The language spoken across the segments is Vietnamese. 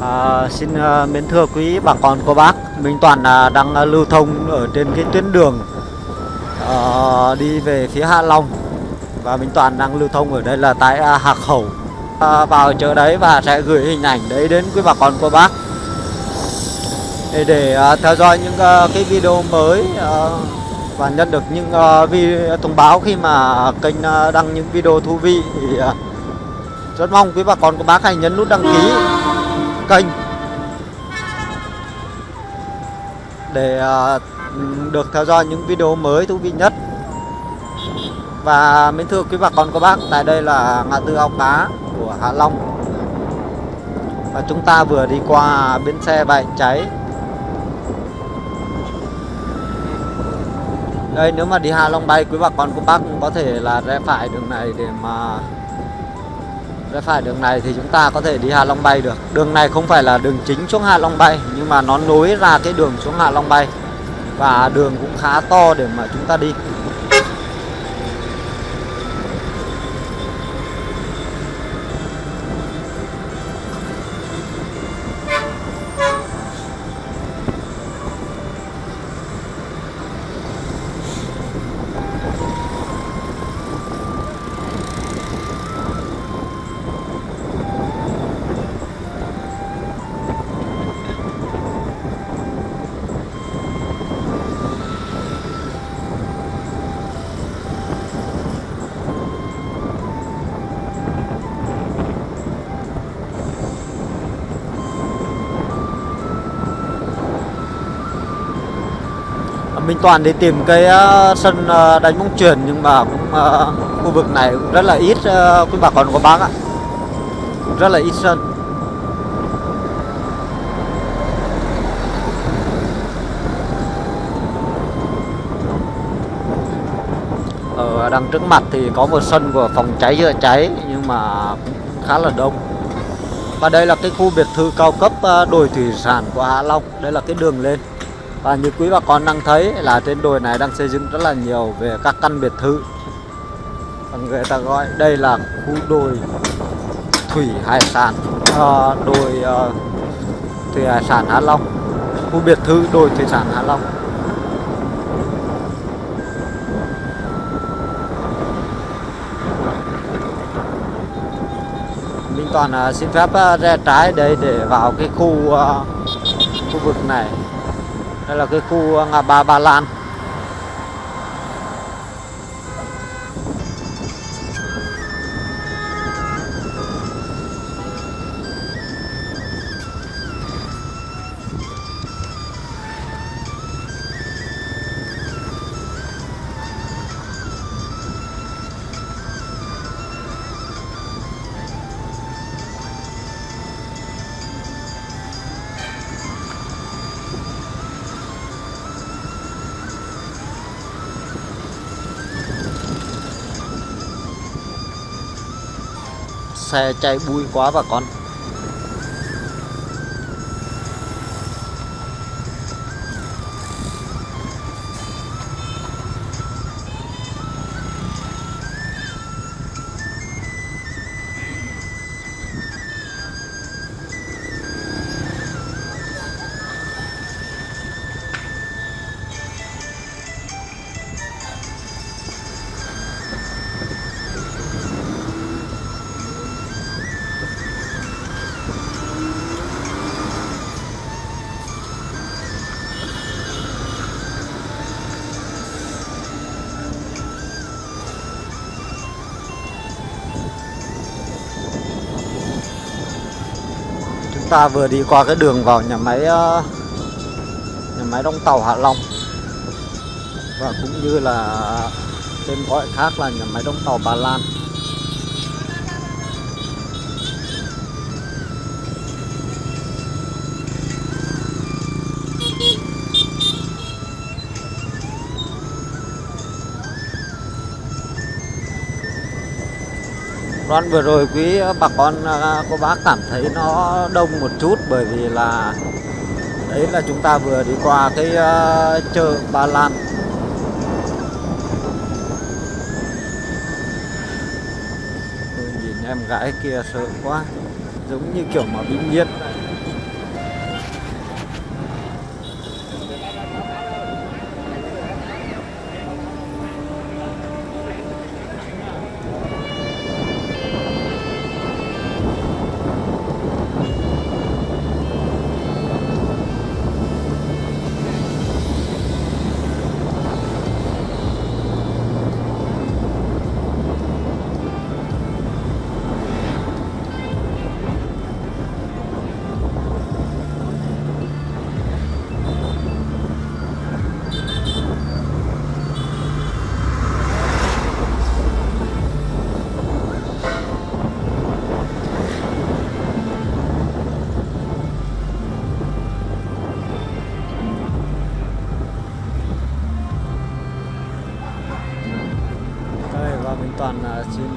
À, xin à, mến thưa quý bà con cô bác. Minh Toàn à, đang à, lưu thông ở trên cái tuyến đường à, đi về phía Hạ Long. Và Minh Toàn đang lưu thông ở đây là tại à, Hạc Khẩu. À, Vào chợ đấy và sẽ gửi hình ảnh đấy đến quý bà con cô bác. Để, để à, theo dõi những à, cái video mới à, Và nhận được những à, video thông báo khi mà kênh à, đăng những video thú vị thì à, rất mong quý bà con cô bác hãy nhấn nút đăng ký kênh. Để à, được theo dõi những video mới thú vị nhất. Và mến thưa quý bà con, các bác, tại đây là ngã tư ao cá của Hạ Long. Và chúng ta vừa đi qua bến xe bãi cháy. Đây, nếu mà đi Hạ Long bay, quý bà con cô bác cũng có thể là rẽ phải đường này để mà rẽ phải đường này thì chúng ta có thể đi Hạ Long bay được? Đường này không phải là đường chính xuống Hạ Long bay, nhưng mà nó nối ra cái đường xuống Hạ Long bay. Và đường cũng khá to để mà chúng ta đi. Minh Toàn đi tìm cái ờ, sân ờ, đánh bóng chuyền nhưng mà cũng ờ, khu vực này cũng rất là ít quý bà con của bác ạ. Rất là ít sân. Ở đằng trước mặt thì có một sân của phòng cháy chữa cháy nhưng mà cũng khá là đông. Và đây là cái khu biệt thự cao cấp đồi thủy sản của Hạ Long. Đây là cái đường lên và như quý bà con đang thấy là trên đồi này đang xây dựng rất là nhiều về các căn biệt thự. Và người ta gọi đây là khu đồi thủy hải sản à, đồi uh, thủy hải sản Hạ Long. Khu biệt thự đồi thủy sản Hạ Long. Minh Toàn uh, xin phép uh, trái đây để vào cái khu uh, khu vực này đây là cái khu à, ngã ba Ba Lan? Xe chạy bụi quá bà con. Ta vừa đi qua cái đường vào nhà máy ờ, nhà máy đóng tàu Hạ Long. Và cũng như là tên gọi khác là nhà máy đóng tàu Bà Lan. Đoạn vừa rồi quý bà con à, cô bác cảm thấy nó đông một chút bởi vì là đấy là chúng ta vừa đi qua cái uh, chợ Ba Lan. Tôi nhìn em gái kia sợ quá giống như kiểu mà bị nhiệt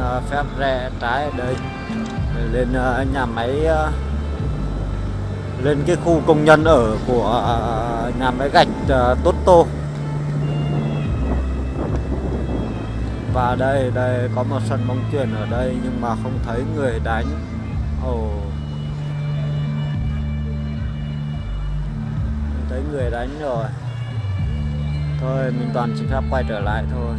Ờ, phép rẽ trái ở đây để lên ờ, nhà máy ờ, lên cái khu công nhân ở của nhà máy gạch Tốt Tô. Và đây đây có một sân bóng chuyền ở đây nhưng mà không thấy người đánh. Ồ. Không thấy người đánh rồi. Thôi, mình toàn chỉ phép quay trở lại thôi.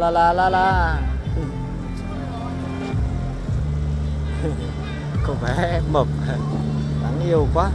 La la la la. Có vẻ mập. Đáng yêu quá.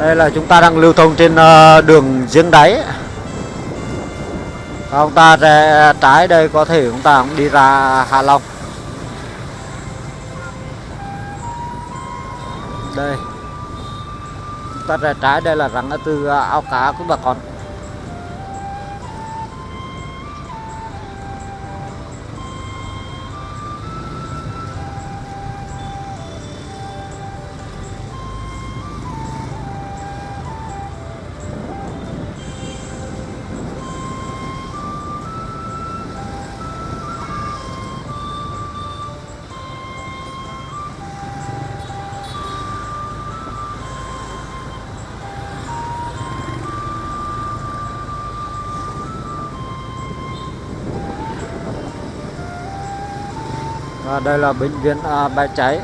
Đây là chúng ta đang lưu thông trên ờ, đường giếng đáy. Ông ta rẽ trái đây, có thể chúng ta cũng đi ra Hạ Long. Đây. Chúng ta rẽ trái, đây là rắn từ ờ, ao cá của bà con. À, đây là bệnh viện à, bãi cháy.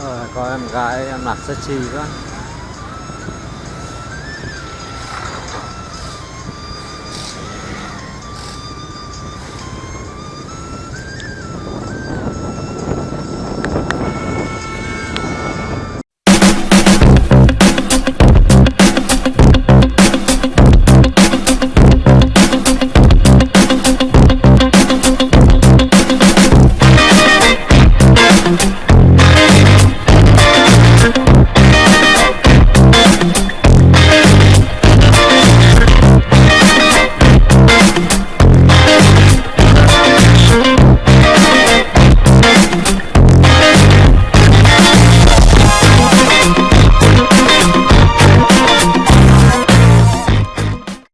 Ờ, có em gái em mặc chi quá